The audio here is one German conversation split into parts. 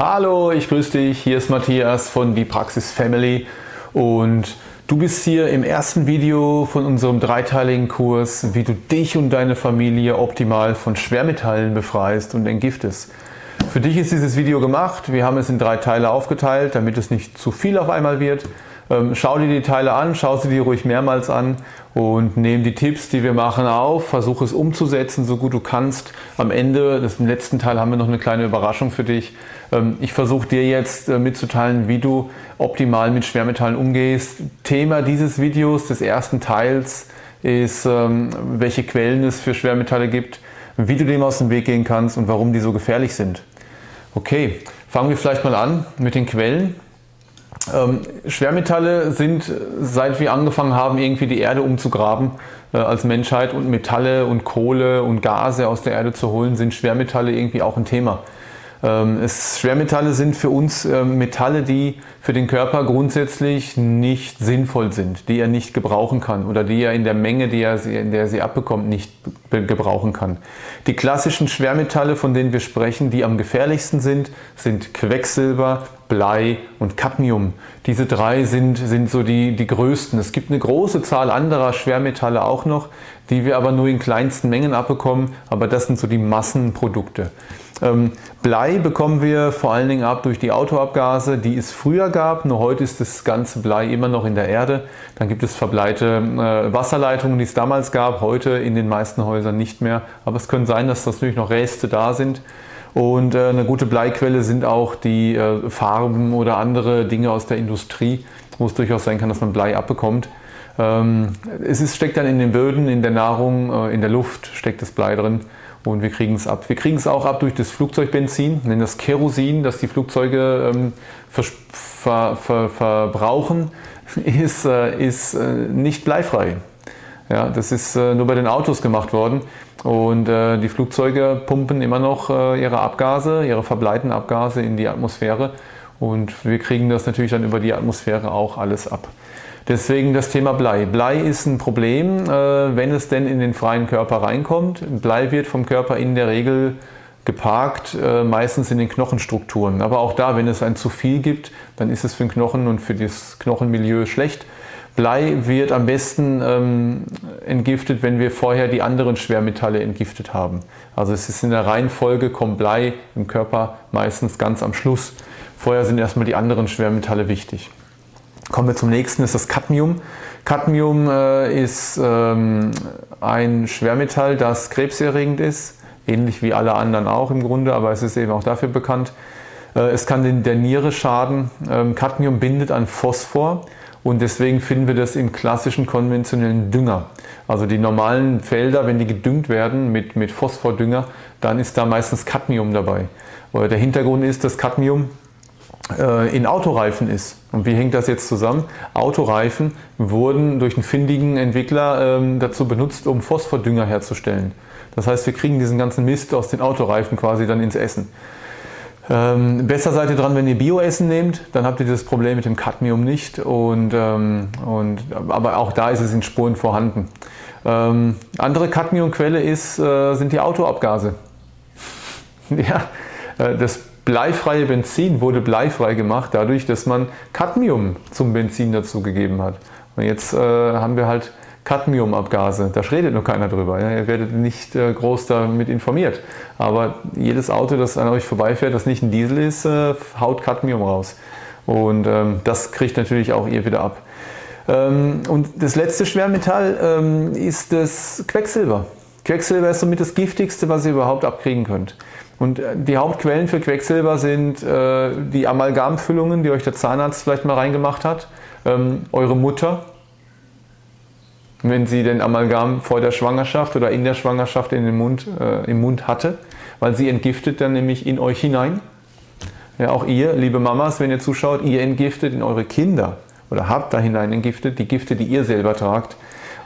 Hallo, ich grüße dich. Hier ist Matthias von Die Praxis Family und du bist hier im ersten Video von unserem dreiteiligen Kurs, wie du dich und deine Familie optimal von Schwermetallen befreist und entgiftest. Für dich ist dieses Video gemacht. Wir haben es in drei Teile aufgeteilt, damit es nicht zu viel auf einmal wird. Ähm, schau dir die Teile an, schau sie dir ruhig mehrmals an und nimm die Tipps, die wir machen auf, versuche es umzusetzen, so gut du kannst. Am Ende, das im letzten Teil haben wir noch eine kleine Überraschung für dich. Ähm, ich versuche dir jetzt äh, mitzuteilen, wie du optimal mit Schwermetallen umgehst. Thema dieses Videos, des ersten Teils, ist, ähm, welche Quellen es für Schwermetalle gibt, wie du dem aus dem Weg gehen kannst und warum die so gefährlich sind. Okay, fangen wir vielleicht mal an mit den Quellen. Ähm, Schwermetalle sind, seit wir angefangen haben, irgendwie die Erde umzugraben äh, als Menschheit und Metalle und Kohle und Gase aus der Erde zu holen, sind Schwermetalle irgendwie auch ein Thema. Ähm, es, Schwermetalle sind für uns äh, Metalle, die für den Körper grundsätzlich nicht sinnvoll sind, die er nicht gebrauchen kann oder die er in der Menge, die er, in der er sie abbekommt, nicht gebrauchen kann. Die klassischen Schwermetalle, von denen wir sprechen, die am gefährlichsten sind, sind Quecksilber, Blei und Cadmium. Diese drei sind, sind so die, die größten. Es gibt eine große Zahl anderer Schwermetalle auch noch, die wir aber nur in kleinsten Mengen abbekommen, aber das sind so die Massenprodukte. Ähm, Blei bekommen wir vor allen Dingen ab durch die Autoabgase, die es früher gab, nur heute ist das ganze Blei immer noch in der Erde. Dann gibt es verbleite äh, Wasserleitungen, die es damals gab, heute in den meisten Häusern nicht mehr. Aber es könnte sein, dass natürlich noch Reste da sind. Und äh, eine gute Bleiquelle sind auch die äh, Farben oder andere Dinge aus der Industrie, wo es durchaus sein kann, dass man Blei abbekommt. Ähm, es ist, steckt dann in den Böden, in der Nahrung, äh, in der Luft steckt das Blei drin und wir kriegen es ab. Wir kriegen es auch ab durch das Flugzeugbenzin, nennen das Kerosin, das die Flugzeuge ähm, ver, ver, ver, verbrauchen, ist, äh, ist äh, nicht bleifrei. Ja, das ist äh, nur bei den Autos gemacht worden und äh, die Flugzeuge pumpen immer noch äh, ihre Abgase, ihre verbleiten Abgase in die Atmosphäre und wir kriegen das natürlich dann über die Atmosphäre auch alles ab. Deswegen das Thema Blei. Blei ist ein Problem, äh, wenn es denn in den freien Körper reinkommt. Blei wird vom Körper in der Regel geparkt, äh, meistens in den Knochenstrukturen. Aber auch da, wenn es ein zu viel gibt, dann ist es für den Knochen und für das Knochenmilieu schlecht. Blei wird am besten ähm, entgiftet, wenn wir vorher die anderen Schwermetalle entgiftet haben. Also es ist in der Reihenfolge, kommt Blei im Körper meistens ganz am Schluss. Vorher sind erstmal die anderen Schwermetalle wichtig. Kommen wir zum nächsten, ist das Cadmium. Cadmium äh, ist ähm, ein Schwermetall, das krebserregend ist, ähnlich wie alle anderen auch im Grunde, aber es ist eben auch dafür bekannt. Äh, es kann den, der Niere schaden. Ähm, Cadmium bindet an Phosphor und deswegen finden wir das im klassischen konventionellen Dünger. Also die normalen Felder, wenn die gedüngt werden mit, mit Phosphordünger, dann ist da meistens Cadmium dabei. Der Hintergrund ist, dass Cadmium äh, in Autoreifen ist. Und wie hängt das jetzt zusammen? Autoreifen wurden durch einen findigen Entwickler ähm, dazu benutzt, um Phosphordünger herzustellen. Das heißt, wir kriegen diesen ganzen Mist aus den Autoreifen quasi dann ins Essen. Ähm, besser seid ihr dran, wenn ihr Bioessen nehmt, dann habt ihr das Problem mit dem Cadmium nicht. Und, ähm, und, aber auch da ist es in Spuren vorhanden. Ähm, andere Cadmiumquelle ist, äh, sind die Autoabgase. ja, äh, das bleifreie Benzin wurde bleifrei gemacht dadurch, dass man Cadmium zum Benzin dazu gegeben hat. Und jetzt äh, haben wir halt Cadmiumabgase. Da redet noch keiner drüber. Ihr werdet nicht äh, groß damit informiert. Aber jedes Auto, das an euch vorbeifährt, das nicht ein Diesel ist, äh, haut Cadmium raus. Und ähm, das kriegt natürlich auch ihr wieder ab. Ähm, und das letzte Schwermetall ähm, ist das Quecksilber. Quecksilber ist somit das giftigste, was ihr überhaupt abkriegen könnt. Und äh, die Hauptquellen für Quecksilber sind äh, die Amalgamfüllungen, die euch der Zahnarzt vielleicht mal reingemacht hat, eure Mutter, wenn sie den Amalgam vor der Schwangerschaft oder in der Schwangerschaft in den Mund, äh, im Mund hatte, weil sie entgiftet dann nämlich in euch hinein. Ja, auch ihr, liebe Mamas, wenn ihr zuschaut, ihr entgiftet in eure Kinder oder habt da hinein entgiftet, die Gifte, die ihr selber tragt,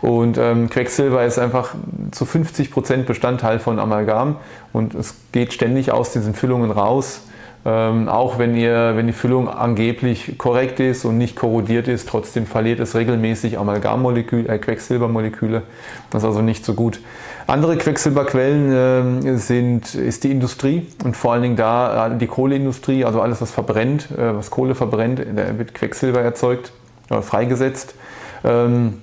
und ähm, Quecksilber ist einfach zu 50% Bestandteil von Amalgam und es geht ständig aus diesen Füllungen raus. Ähm, auch wenn, ihr, wenn die Füllung angeblich korrekt ist und nicht korrodiert ist, trotzdem verliert es regelmäßig Amalgammoleküle, äh, Quecksilbermoleküle. Das ist also nicht so gut. Andere Quecksilberquellen äh, sind, ist die Industrie und vor allen Dingen da äh, die Kohleindustrie, also alles was verbrennt, äh, was Kohle verbrennt, da wird Quecksilber erzeugt, oder freigesetzt. Ähm,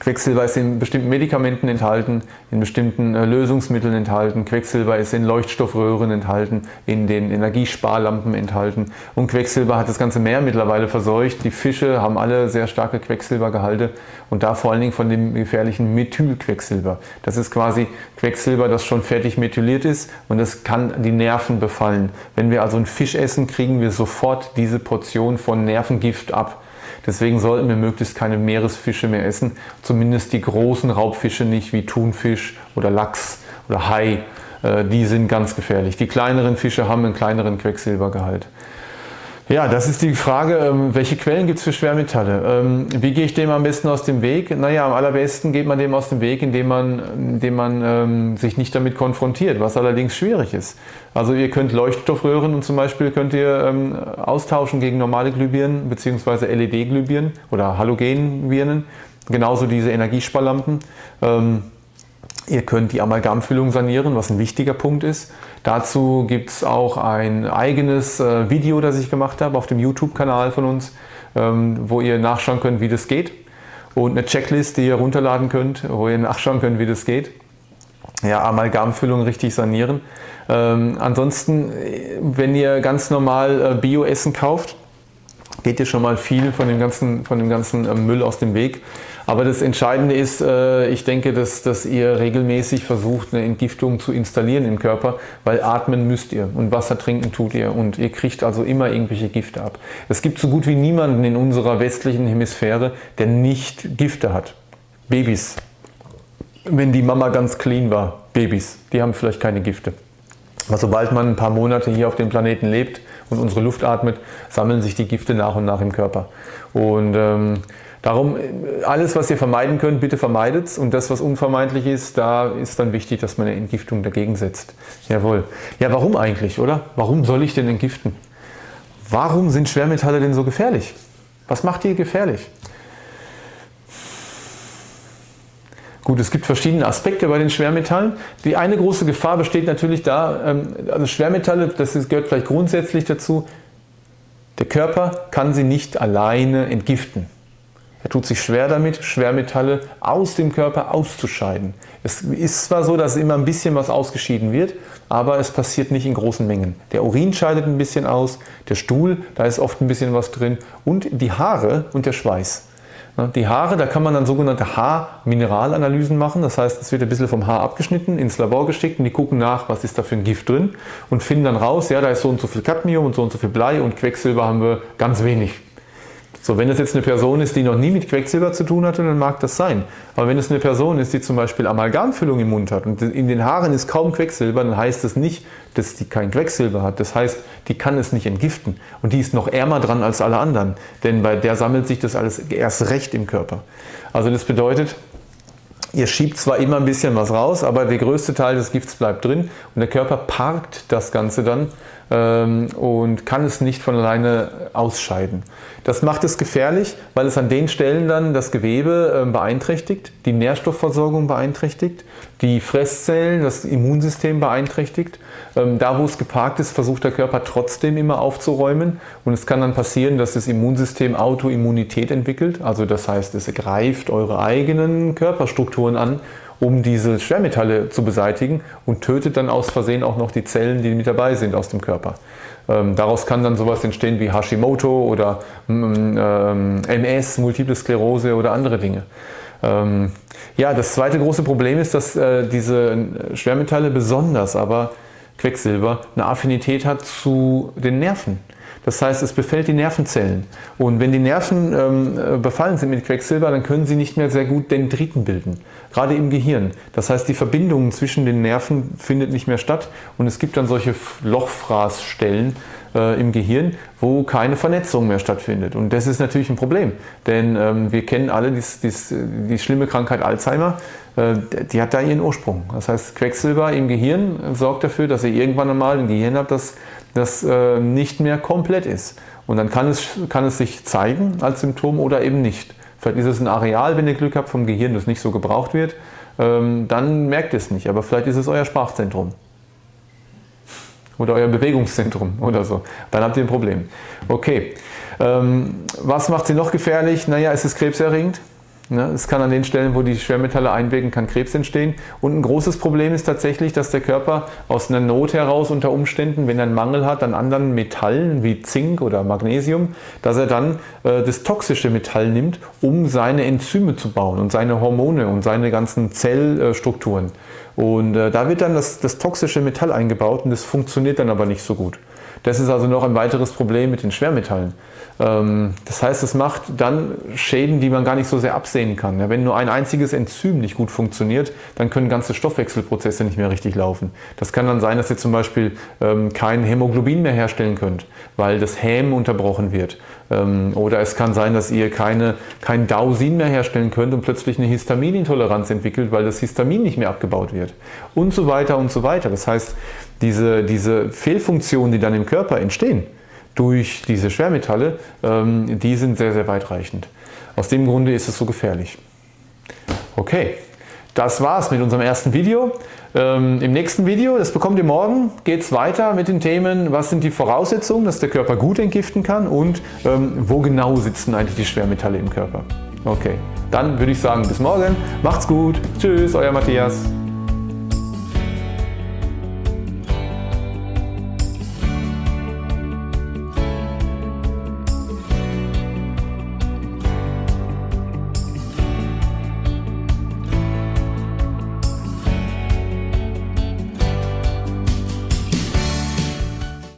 Quecksilber ist in bestimmten Medikamenten enthalten, in bestimmten äh, Lösungsmitteln enthalten. Quecksilber ist in Leuchtstoffröhren enthalten, in den Energiesparlampen enthalten. Und Quecksilber hat das ganze Meer mittlerweile verseucht. Die Fische haben alle sehr starke Quecksilbergehalte und da vor allen Dingen von dem gefährlichen Methylquecksilber. Das ist quasi Quecksilber, das schon fertig methyliert ist und das kann die Nerven befallen. Wenn wir also einen Fisch essen, kriegen wir sofort diese Portion von Nervengift ab. Deswegen sollten wir möglichst keine Meeresfische mehr essen, zumindest die großen Raubfische nicht wie Thunfisch oder Lachs oder Hai. Äh, die sind ganz gefährlich. Die kleineren Fische haben einen kleineren Quecksilbergehalt. Ja, das ist die Frage, ähm, welche Quellen gibt es für Schwermetalle? Ähm, wie gehe ich dem am besten aus dem Weg? Naja, am allerbesten geht man dem aus dem Weg, indem man, indem man ähm, sich nicht damit konfrontiert, was allerdings schwierig ist. Also ihr könnt Leuchtstoffröhren und zum Beispiel könnt ihr austauschen gegen normale Glühbirnen bzw. LED-Glühbirnen oder Halogenbirnen. Genauso diese Energiesparlampen. Ihr könnt die Amalgamfüllung sanieren, was ein wichtiger Punkt ist. Dazu gibt es auch ein eigenes äh, Video, das ich gemacht habe auf dem YouTube-Kanal von uns, ähm, wo ihr nachschauen könnt, wie das geht. Und eine Checklist, die ihr runterladen könnt, wo ihr nachschauen könnt, wie das geht. Ja, Amalgamfüllung richtig sanieren. Ähm, ansonsten, wenn ihr ganz normal äh, Bio-Essen kauft, geht ihr schon mal viel von dem ganzen, von dem ganzen äh, Müll aus dem Weg. Aber das Entscheidende ist, äh, ich denke, dass, dass ihr regelmäßig versucht, eine Entgiftung zu installieren im Körper, weil atmen müsst ihr und Wasser trinken tut ihr und ihr kriegt also immer irgendwelche Gifte ab. Es gibt so gut wie niemanden in unserer westlichen Hemisphäre, der nicht Gifte hat. Babys. Wenn die Mama ganz clean war, Babys, die haben vielleicht keine Gifte. Aber sobald man ein paar Monate hier auf dem Planeten lebt und unsere Luft atmet, sammeln sich die Gifte nach und nach im Körper. Und ähm, Darum, alles was ihr vermeiden könnt, bitte vermeidet und das was unvermeidlich ist, da ist dann wichtig, dass man eine Entgiftung dagegen setzt. Jawohl. Ja, warum eigentlich, oder? Warum soll ich denn entgiften? Warum sind Schwermetalle denn so gefährlich? Was macht die gefährlich? Gut, es gibt verschiedene Aspekte bei den Schwermetallen. Die eine große Gefahr besteht natürlich da, ähm, also Schwermetalle, das gehört vielleicht grundsätzlich dazu, der Körper kann sie nicht alleine entgiften. Er tut sich schwer damit, Schwermetalle aus dem Körper auszuscheiden. Es ist zwar so, dass immer ein bisschen was ausgeschieden wird, aber es passiert nicht in großen Mengen. Der Urin scheidet ein bisschen aus, der Stuhl, da ist oft ein bisschen was drin und die Haare und der Schweiß. Die Haare, da kann man dann sogenannte Haarmineralanalysen machen. Das heißt, es wird ein bisschen vom Haar abgeschnitten, ins Labor geschickt und die gucken nach, was ist da für ein Gift drin und finden dann raus, ja, da ist so und so viel Cadmium und so und so viel Blei und Quecksilber haben wir ganz wenig. So, wenn es jetzt eine Person ist, die noch nie mit Quecksilber zu tun hatte, dann mag das sein. Aber wenn es eine Person ist, die zum Beispiel Amalgamfüllung im Mund hat und in den Haaren ist kaum Quecksilber, dann heißt das nicht, dass die kein Quecksilber hat. Das heißt, die kann es nicht entgiften. Und die ist noch ärmer dran als alle anderen. Denn bei der sammelt sich das alles erst recht im Körper. Also das bedeutet, Ihr schiebt zwar immer ein bisschen was raus, aber der größte Teil des Gifts bleibt drin und der Körper parkt das Ganze dann und kann es nicht von alleine ausscheiden. Das macht es gefährlich, weil es an den Stellen dann das Gewebe ähm, beeinträchtigt, die Nährstoffversorgung beeinträchtigt, die Fresszellen, das Immunsystem beeinträchtigt. Ähm, da wo es geparkt ist, versucht der Körper trotzdem immer aufzuräumen und es kann dann passieren, dass das Immunsystem Autoimmunität entwickelt, also das heißt, es greift eure eigenen Körperstrukturen an um diese Schwermetalle zu beseitigen und tötet dann aus Versehen auch noch die Zellen, die mit dabei sind aus dem Körper. Ähm, daraus kann dann sowas entstehen wie Hashimoto oder mm, ähm, MS, Multiple Sklerose oder andere Dinge. Ähm, ja, das zweite große Problem ist, dass äh, diese Schwermetalle besonders aber Quecksilber eine Affinität hat zu den Nerven. Das heißt, es befällt die Nervenzellen. Und wenn die Nerven ähm, befallen sind mit Quecksilber, dann können sie nicht mehr sehr gut Dendriten bilden, gerade im Gehirn. Das heißt, die Verbindung zwischen den Nerven findet nicht mehr statt und es gibt dann solche Lochfraßstellen äh, im Gehirn, wo keine Vernetzung mehr stattfindet. Und das ist natürlich ein Problem, denn ähm, wir kennen alle dies, dies, die schlimme Krankheit Alzheimer, äh, die hat da ihren Ursprung. Das heißt, Quecksilber im Gehirn sorgt dafür, dass ihr irgendwann einmal ein Gehirn habt, das das äh, nicht mehr komplett ist. Und dann kann es, kann es sich zeigen als Symptom oder eben nicht. Vielleicht ist es ein Areal, wenn ihr Glück habt vom Gehirn, das nicht so gebraucht wird. Ähm, dann merkt ihr es nicht, aber vielleicht ist es euer Sprachzentrum. Oder euer Bewegungszentrum oder so. Dann habt ihr ein Problem. Okay, ähm, was macht sie noch gefährlich? Naja, es ist krebserregend. Ne? Es kann an den Stellen, wo die Schwermetalle einwirken, kann Krebs entstehen. Und ein großes Problem ist tatsächlich, dass der Körper aus einer Not heraus unter Umständen, wenn er einen Mangel hat an anderen Metallen wie Zink oder Magnesium, dass er dann äh, das toxische Metall nimmt, um seine Enzyme zu bauen und seine Hormone und seine ganzen Zellstrukturen. Und äh, da wird dann das, das toxische Metall eingebaut und das funktioniert dann aber nicht so gut. Das ist also noch ein weiteres Problem mit den Schwermetallen. Ähm, das heißt, es macht dann Schäden, die man gar nicht so sehr absehen kann. Wenn nur ein einziges Enzym nicht gut funktioniert, dann können ganze Stoffwechselprozesse nicht mehr richtig laufen. Das kann dann sein, dass ihr zum Beispiel ähm, kein Hämoglobin mehr herstellen könnt, weil das Häm unterbrochen wird. Ähm, oder es kann sein, dass ihr keine, kein Dausin mehr herstellen könnt und plötzlich eine Histaminintoleranz entwickelt, weil das Histamin nicht mehr abgebaut wird. Und so weiter und so weiter. Das heißt, diese, diese Fehlfunktionen, die dann im Körper entstehen, durch diese Schwermetalle, ähm, die sind sehr, sehr weitreichend. Aus dem Grunde ist es so gefährlich. Okay, das war's mit unserem ersten Video. Ähm, Im nächsten Video, das bekommt ihr morgen, geht es weiter mit den Themen, was sind die Voraussetzungen, dass der Körper gut entgiften kann und ähm, wo genau sitzen eigentlich die Schwermetalle im Körper. Okay, dann würde ich sagen, bis morgen. Macht's gut. Tschüss, euer Matthias.